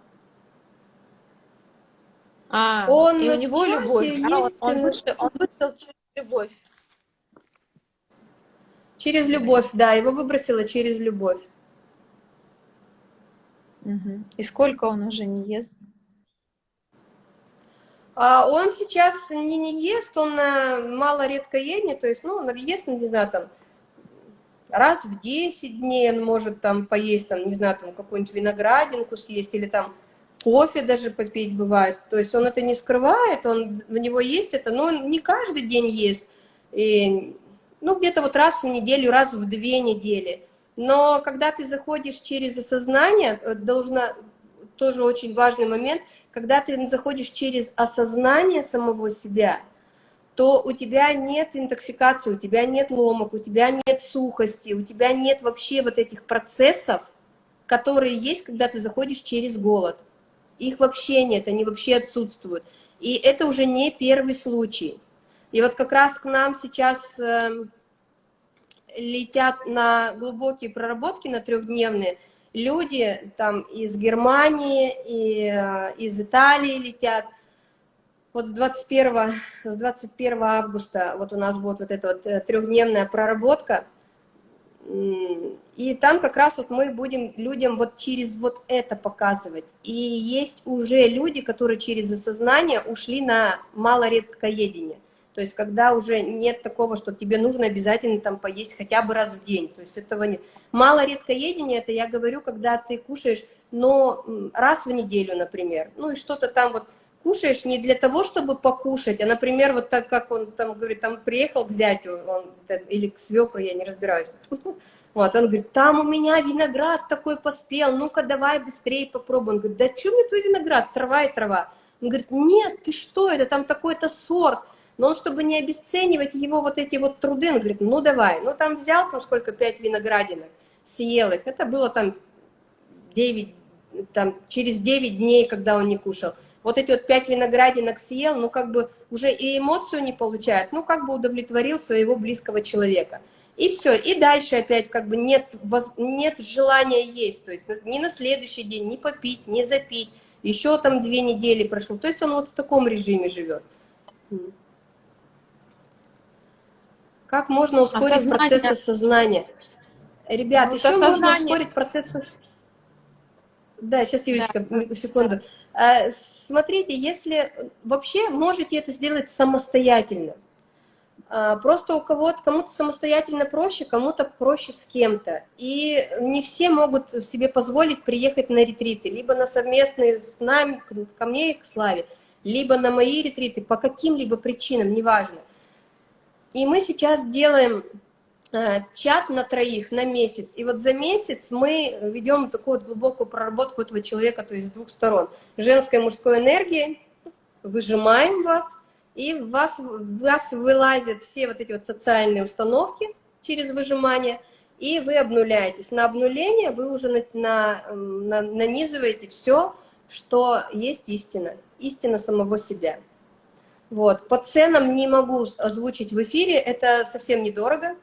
А, он и у него любовь. Есть... Да? Он, вышел, он вышел через любовь. Через любовь, да, его выбросило через любовь. Угу. И сколько он уже не ест? А он сейчас не, не ест, он мало редко едет, то есть, ну, он ест, ну, не знаю, там, раз в 10 дней он может там поесть, там, не знаю, там, какую-нибудь виноградинку съесть или там кофе даже попить бывает. То есть он это не скрывает, он, у него есть это, но он не каждый день ест. И, ну, где-то вот раз в неделю, раз в две недели. Но когда ты заходишь через осознание, э, должна, тоже очень важный момент, когда ты заходишь через осознание самого себя, то у тебя нет интоксикации, у тебя нет ломок, у тебя нет сухости, у тебя нет вообще вот этих процессов, которые есть, когда ты заходишь через голод. Их вообще нет, они вообще отсутствуют. И это уже не первый случай. И вот как раз к нам сейчас э, летят на глубокие проработки, на трехдневные, люди там из Германии, и э, из Италии летят. Вот с 21, с 21 августа вот у нас будет вот эта вот э, трехдневная проработка. И там как раз вот мы будем людям вот через вот это показывать. И есть уже люди, которые через осознание ушли на малоредкоедение. То есть когда уже нет такого, что тебе нужно обязательно там поесть хотя бы раз в день. То есть этого нет. Мало редкоедение, это я говорю, когда ты кушаешь, но раз в неделю, например. Ну и что-то там вот кушаешь не для того, чтобы покушать, а, например, вот так, как он там говорит, там приехал к зятю, он, или к свекру, я не разбираюсь. *laughs* Вот, он говорит, там у меня виноград такой поспел, ну-ка давай быстрее попробуем. Он говорит, да что мне твой виноград, трава и трава. Он говорит, нет, ты что, это там такой-то сорт. Но он, чтобы не обесценивать его вот эти вот труды, он говорит, ну давай, ну там взял там сколько, пять виноградинок, съел их, это было там 9, там через 9 дней, когда он не кушал. Вот эти вот пять виноградинок съел, ну как бы уже и эмоцию не получает, ну как бы удовлетворил своего близкого человека. И все, и дальше опять как бы нет, нет желания есть, то есть ни на следующий день, ни попить, ни запить, еще там две недели прошло, то есть он вот в таком режиме живет. Как можно ускорить осознание. процесс осознания? Ребят, ну, еще осознание. можно ускорить процесс... Да, сейчас, Юлечка, да. секунду. А, смотрите, если вообще можете это сделать самостоятельно. А, просто у кого-то, кому-то самостоятельно проще, кому-то проще с кем-то. И не все могут себе позволить приехать на ретриты, либо на совместные с нами, ко мне и к Славе, либо на мои ретриты, по каким-либо причинам, неважно. И мы сейчас делаем э, чат на троих на месяц. И вот за месяц мы ведем такую вот глубокую проработку этого человека, то есть с двух сторон. Женской и мужской энергии, выжимаем вас, и в вас, в вас вылазят все вот эти вот социальные установки через выжимание, и вы обнуляетесь. На обнуление вы уже на, на, на, нанизываете все, что есть истина, истина самого себя. Вот. По ценам не могу озвучить в эфире, это совсем недорого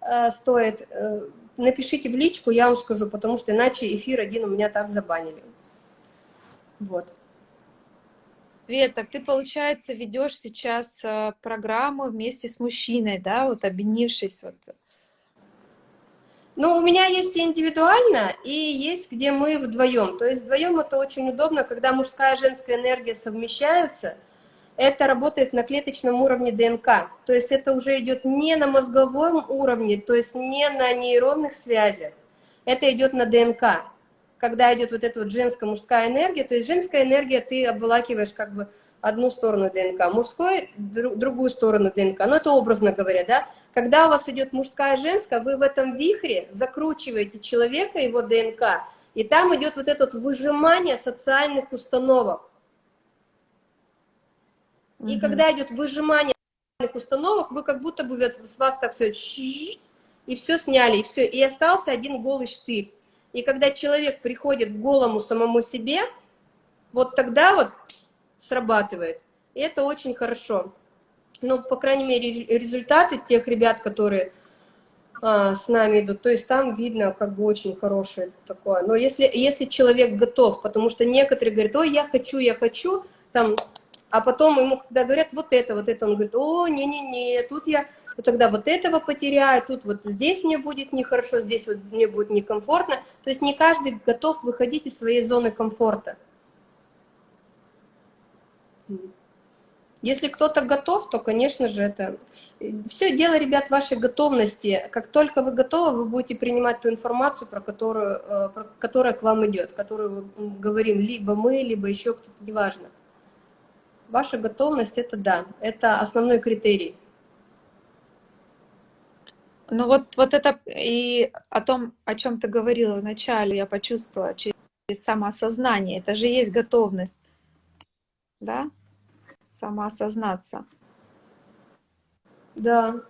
э, стоит. Э, напишите в личку, я вам скажу, потому что иначе эфир один у меня так забанили. Вот. Света, ты, получается, ведешь сейчас э, программу вместе с мужчиной, да, вот объединившись вот ну, у меня есть и индивидуально, и есть, где мы вдвоем. То есть вдвоем это очень удобно, когда мужская и женская энергия совмещаются – это работает на клеточном уровне ДНК. То есть это уже идет не на мозговом уровне, то есть не на нейронных связях. Это идет на ДНК. Когда идет вот эта вот женская, мужская энергия, то есть женская энергия ты обволакиваешь как бы одну сторону ДНК, мужской другую сторону ДНК. Но ну, это образно говоря, да. Когда у вас идет мужская женская, вы в этом вихре закручиваете человека, его ДНК, и там идет вот это вот выжимание социальных установок. И когда идет выжимание установок, вы как будто бы с вас так все и все сняли, и все, и остался один голый штырь. И когда человек приходит к голому самому себе, вот тогда вот срабатывает. И это очень хорошо. Ну, по крайней мере, результаты тех ребят, которые а, с нами идут, то есть там видно как бы очень хорошее такое. Но если, если человек готов, потому что некоторые говорят, ой, я хочу, я хочу, там а потом ему, когда говорят вот это, вот это, он говорит, о, не-не-не, тут я тогда вот этого потеряю, тут вот здесь мне будет нехорошо, здесь вот мне будет некомфортно. То есть не каждый готов выходить из своей зоны комфорта. Если кто-то готов, то, конечно же, это... Все дело, ребят, вашей готовности. Как только вы готовы, вы будете принимать ту информацию, про которую, э, про, которая к вам идет, которую говорим либо мы, либо еще кто-то, неважно. Ваша готовность – это да, это основной критерий. Ну вот, вот это и о том, о чем ты говорила вначале, я почувствовала через самоосознание. Это же есть готовность, да? Самоосознаться. Да.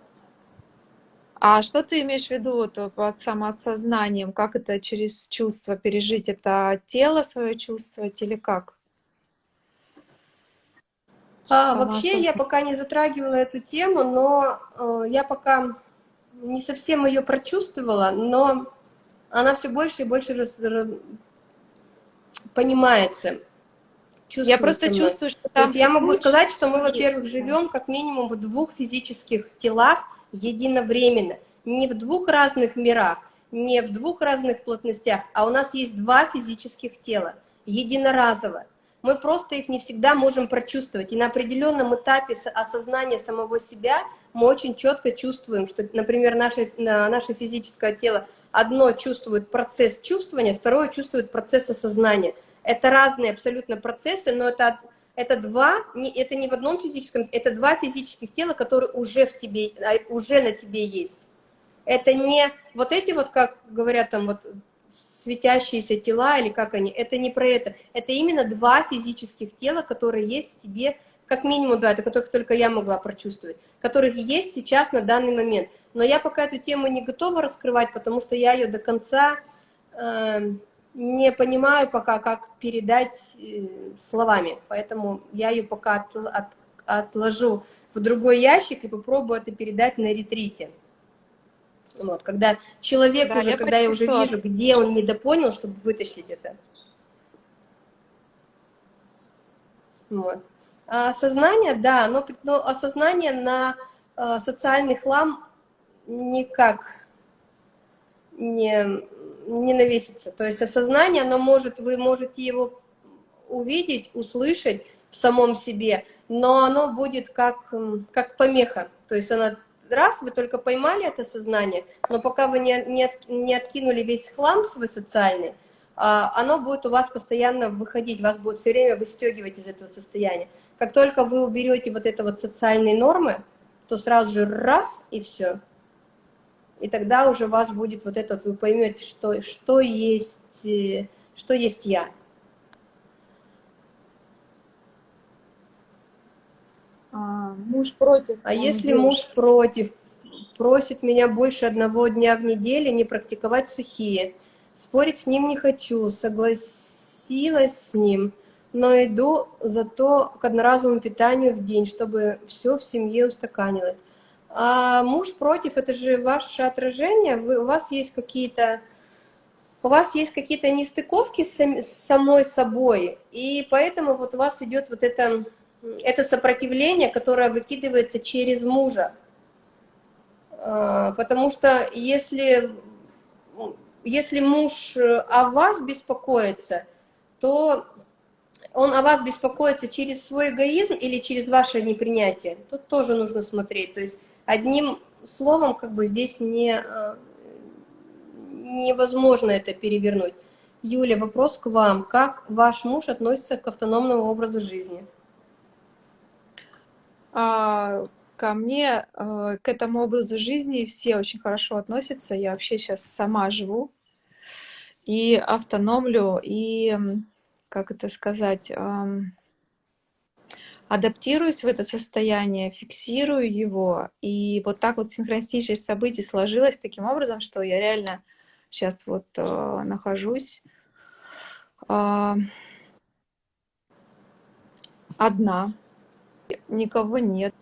А что ты имеешь в виду вот, под самоосознанием? Как это через чувство пережить? Это тело свое чувствовать или как? А, вообще я пока не затрагивала эту тему, но э, я пока не совсем ее прочувствовала, но она все больше и больше раз, раз, понимается. Я просто мной. чувствую, что там... То есть я могу сказать, что мы, во-первых, живем как минимум в двух физических телах единовременно. Не в двух разных мирах, не в двух разных плотностях, а у нас есть два физических тела, единоразово мы просто их не всегда можем прочувствовать. И на определенном этапе осознания самого себя мы очень четко чувствуем, что, например, наше, наше физическое тело одно чувствует процесс чувствования, второе чувствует процесс осознания. Это разные абсолютно процессы, но это, это два, не, это не в одном физическом, это два физических тела, которые уже в тебе, а, уже на тебе есть. Это не вот эти вот, как говорят там вот светящиеся тела, или как они, это не про это. Это именно два физических тела, которые есть в тебе, как минимум два, это которых только я могла прочувствовать, которых есть сейчас на данный момент. Но я пока эту тему не готова раскрывать, потому что я ее до конца э, не понимаю пока, как передать э, словами. Поэтому я ее пока от, от, отложу в другой ящик и попробую это передать на ретрите. Вот, когда человек да, уже, я когда я уже вижу, где он недопонял, чтобы вытащить это. Вот. А осознание, да, но, но осознание на э, социальный хлам никак не, не навесится. То есть осознание, оно может, вы можете его увидеть, услышать в самом себе, но оно будет как, как помеха. То есть она раз вы только поймали это сознание, но пока вы не, не, не откинули весь хлам свой социальный, а, оно будет у вас постоянно выходить, вас будет все время выстегивать из этого состояния. Как только вы уберете вот это вот социальные нормы, то сразу же раз и все. И тогда уже у вас будет вот этот, вы поймете, что, что, есть, э, что есть я. А, муж против. А если делает. муж против, просит меня больше одного дня в неделю не практиковать сухие, спорить с ним не хочу, согласилась с ним, но иду зато к одноразовому питанию в день, чтобы все в семье устаканилось. А муж против, это же ваше отражение, вы, у вас есть какие-то у вас есть какие-то нестыковки с, с самой собой, и поэтому вот у вас идет вот это это сопротивление, которое выкидывается через мужа. А, потому что если, если муж о вас беспокоится, то он о вас беспокоится через свой эгоизм или через ваше непринятие. Тут тоже нужно смотреть. То есть одним словом как бы здесь не, а, невозможно это перевернуть. Юля, вопрос к вам. Как ваш муж относится к автономному образу жизни? А, ко мне, а, к этому образу жизни все очень хорошо относятся. Я вообще сейчас сама живу и автономлю, и, как это сказать, адаптируюсь в это состояние, фиксирую его. И вот так вот синхронистичность событий сложилась таким образом, что я реально сейчас вот э, нахожусь э, одна никого нет.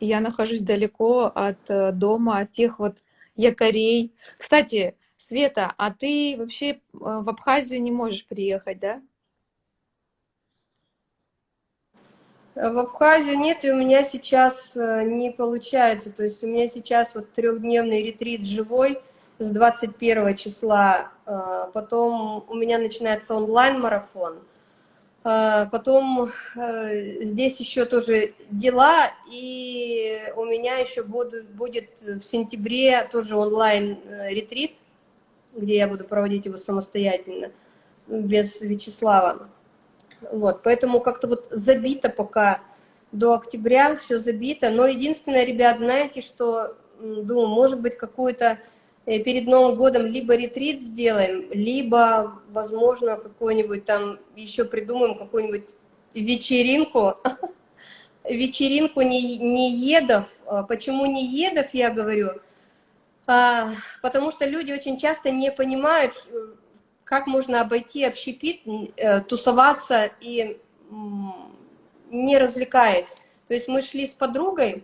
Я нахожусь далеко от э, дома, от тех вот якорей. Кстати, Света, а ты вообще э, в Абхазию не можешь приехать, да? В Абхазию нет, и у меня сейчас э, не получается. То есть у меня сейчас вот трехдневный ретрит живой с 21 числа. Потом у меня начинается онлайн-марафон. А, потом э, здесь еще тоже дела, и у меня еще будет, будет в сентябре тоже онлайн-ретрит, э, где я буду проводить его самостоятельно, без Вячеслава. Вот, поэтому как-то вот забито пока до октября, все забито. Но единственное, ребят, знаете, что, думаю, может быть, какую-то перед Новым годом либо ретрит сделаем, либо, возможно, какой-нибудь там еще придумаем какую-нибудь вечеринку, *laughs* вечеринку не, не едов. А почему не едов, я говорю? А, потому что люди очень часто не понимают, как можно обойти общепит, э, тусоваться и не развлекаясь. То есть мы шли с подругой э,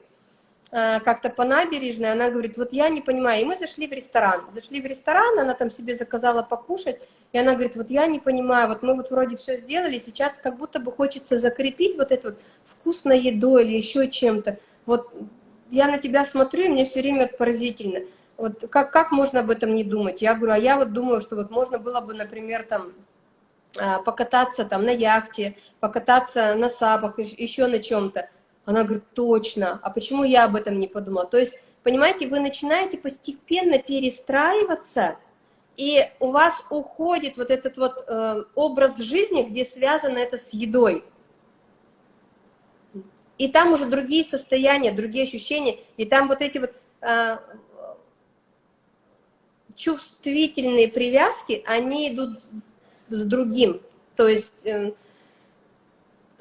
как-то по набережной, она говорит, вот я не понимаю, и мы зашли в ресторан. Зашли в ресторан, она там себе заказала покушать, и она говорит, вот я не понимаю, вот мы вот вроде все сделали, сейчас как будто бы хочется закрепить вот это вот вкусной едой или еще чем-то. Вот я на тебя смотрю, и мне все время это поразительно. Вот как, как можно об этом не думать? Я говорю, а я вот думаю, что вот можно было бы, например, там а, покататься там на яхте, покататься на сабах, еще на чем-то. Она говорит, точно, а почему я об этом не подумала? То есть, понимаете, вы начинаете постепенно перестраиваться, и у вас уходит вот этот вот э, образ жизни, где связано это с едой. И там уже другие состояния, другие ощущения, и там вот эти вот э, чувствительные привязки, они идут с другим. То есть э,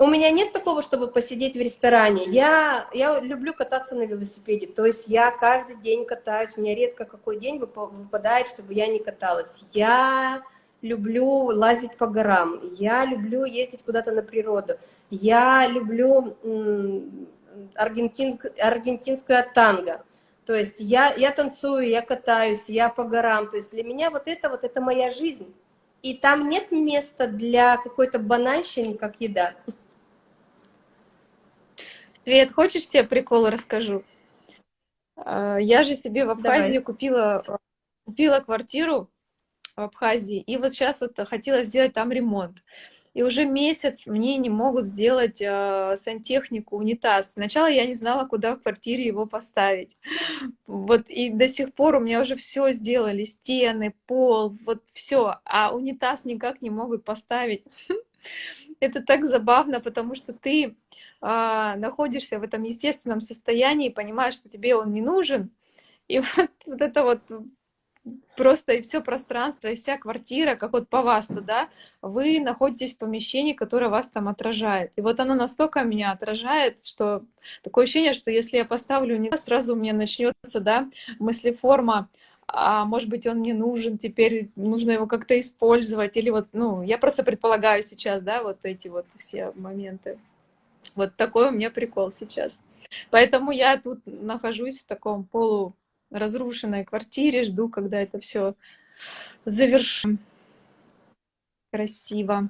у меня нет такого, чтобы посидеть в ресторане. Я, я люблю кататься на велосипеде, то есть я каждый день катаюсь, у меня редко какой день выпадает, чтобы я не каталась. Я люблю лазить по горам, я люблю ездить куда-то на природу, я люблю аргентинск, аргентинское танго. То есть я, я танцую, я катаюсь, я по горам. То есть для меня вот это вот это моя жизнь. И там нет места для какой-то банальщины, как еда. Свет, хочешь тебе прикол расскажу? А, я же себе в Абхазии купила, купила квартиру в Абхазии, и вот сейчас вот хотела сделать там ремонт и уже месяц мне не могут сделать э, сантехнику унитаз. Сначала я не знала, куда в квартире его поставить. Вот и до сих пор у меня уже все сделали, стены, пол, вот все, а унитаз никак не могут поставить. *laughs* Это так забавно, потому что ты э, находишься в этом естественном состоянии, понимаешь, что тебе он не нужен, и *laughs* вот, вот это вот просто и все пространство, и вся квартира, как вот по вас туда, вы находитесь в помещении, которое вас там отражает. И вот оно настолько меня отражает, что такое ощущение, что если я поставлю не сразу у меня начнется, да, мыслеформа, а может быть, он мне нужен, теперь нужно его как-то использовать, или вот, ну, я просто предполагаю сейчас, да, вот эти вот все моменты. Вот такой у меня прикол сейчас. Поэтому я тут нахожусь в таком полу разрушенной квартире, жду, когда это все завершим. Красиво.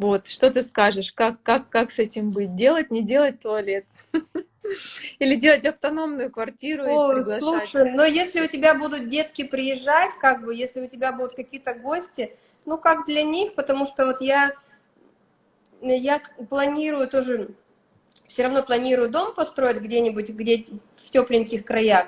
Вот, что ты скажешь, как, как, как с этим быть? Делать, не делать туалет? *laughs* Или делать автономную квартиру О, слушай, но если у тебя будут детки приезжать, как бы, если у тебя будут какие-то гости, ну, как для них, потому что вот я, я планирую тоже все равно планирую дом построить где-нибудь, где в тепленьких краях.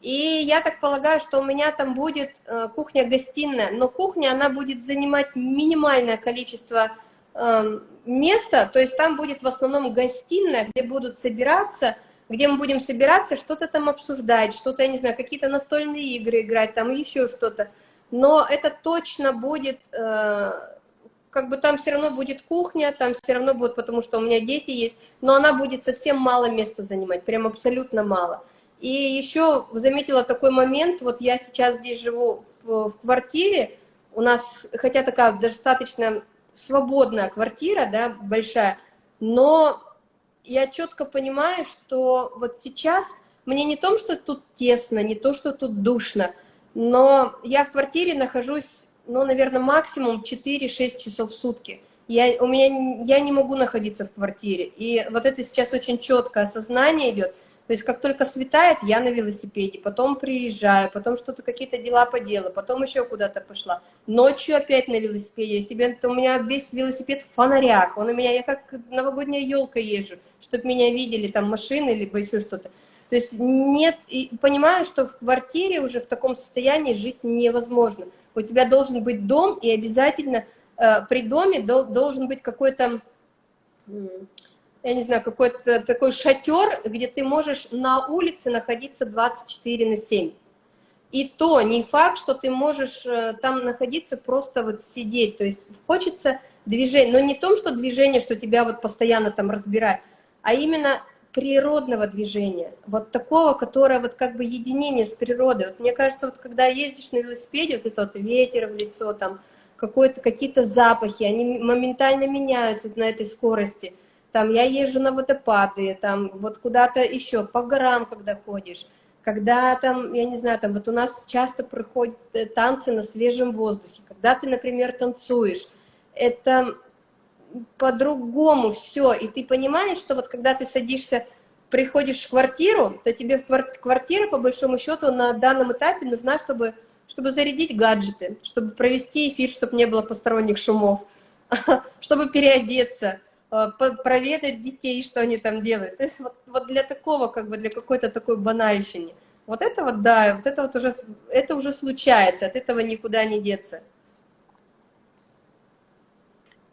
И я так полагаю, что у меня там будет э, кухня-гостиная, но кухня, она будет занимать минимальное количество э, места, то есть там будет в основном гостиная, где будут собираться, где мы будем собираться, что-то там обсуждать, что-то, я не знаю, какие-то настольные игры играть, там еще что-то. Но это точно будет э, как бы там все равно будет кухня, там все равно будет, потому что у меня дети есть, но она будет совсем мало места занимать, прям абсолютно мало. И еще заметила такой момент, вот я сейчас здесь живу в, в квартире, у нас, хотя такая достаточно свободная квартира, да, большая, но я четко понимаю, что вот сейчас мне не то, что тут тесно, не то, что тут душно, но я в квартире нахожусь ну, наверное, максимум 4-6 часов в сутки. Я, у меня, я не могу находиться в квартире. И вот это сейчас очень четкое осознание идет. То есть как только светает, я на велосипеде, потом приезжаю, потом что-то, какие-то дела по делу, потом еще куда-то пошла. Ночью опять на велосипеде. Я себе, у меня весь велосипед в фонарях. Он у меня, я как новогодняя елка езжу, чтобы меня видели там машины, либо еще что-то. То есть нет, и понимаю, что в квартире уже в таком состоянии жить невозможно. У тебя должен быть дом, и обязательно э, при доме дол, должен быть какой-то я не знаю, какой-то такой шатер, где ты можешь на улице находиться 24 на 7. И то не факт, что ты можешь э, там находиться, просто вот сидеть. То есть хочется движения, но не том, что движение, что тебя вот постоянно там разбирает, а именно природного движения, вот такого, которое вот как бы единение с природой. Вот мне кажется, вот когда ездишь на велосипеде, вот этот вот ветер в лицо, там какие-то запахи, они моментально меняются на этой скорости – там я езжу на водопады, там вот куда-то еще, по горам, когда ходишь, когда там, я не знаю, там вот у нас часто проходят э, танцы на свежем воздухе, когда ты, например, танцуешь, это по-другому все, и ты понимаешь, что вот когда ты садишься, приходишь в квартиру, то тебе квартира, по большому счету, на данном этапе нужна, чтобы, чтобы зарядить гаджеты, чтобы провести эфир, чтобы не было посторонних шумов, *laughs* чтобы переодеться, Э, проведать детей, что они там делают. То есть вот, вот для такого, как бы для какой-то такой банальщины. Вот это вот, да, вот это вот уже, это уже случается, от этого никуда не деться.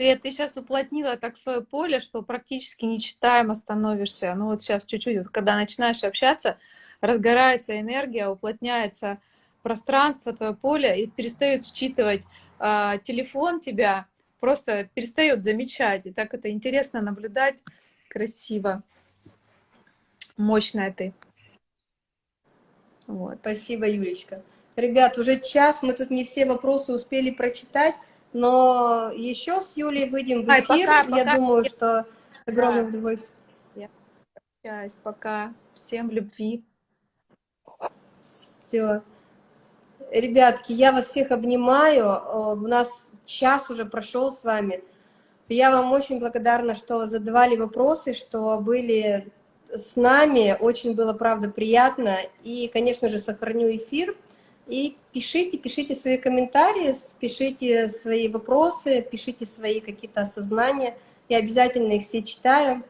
Свет, ты сейчас уплотнила так свое поле, что практически нечитаемо становишься. Ну вот сейчас чуть-чуть, вот, когда начинаешь общаться, разгорается энергия, уплотняется пространство, твое поле, и перестает считывать э, телефон тебя, просто перестает замечать. И так это интересно наблюдать, красиво. Мощная ты. Вот. Спасибо, Юлечка. Ребят, уже час, мы тут не все вопросы успели прочитать, но еще с Юлей выйдем в эфир. Ай, пока, Я пока. думаю, что с огромным удовольствием. Я пока. Всем любви. Все. Ребятки, я вас всех обнимаю. Э, у нас час уже прошел с вами. Я вам очень благодарна, что задавали вопросы, что были с нами. Очень было, правда, приятно. И, конечно же, сохраню эфир. И пишите, пишите свои комментарии, пишите свои вопросы, пишите свои какие-то осознания. Я обязательно их все читаю.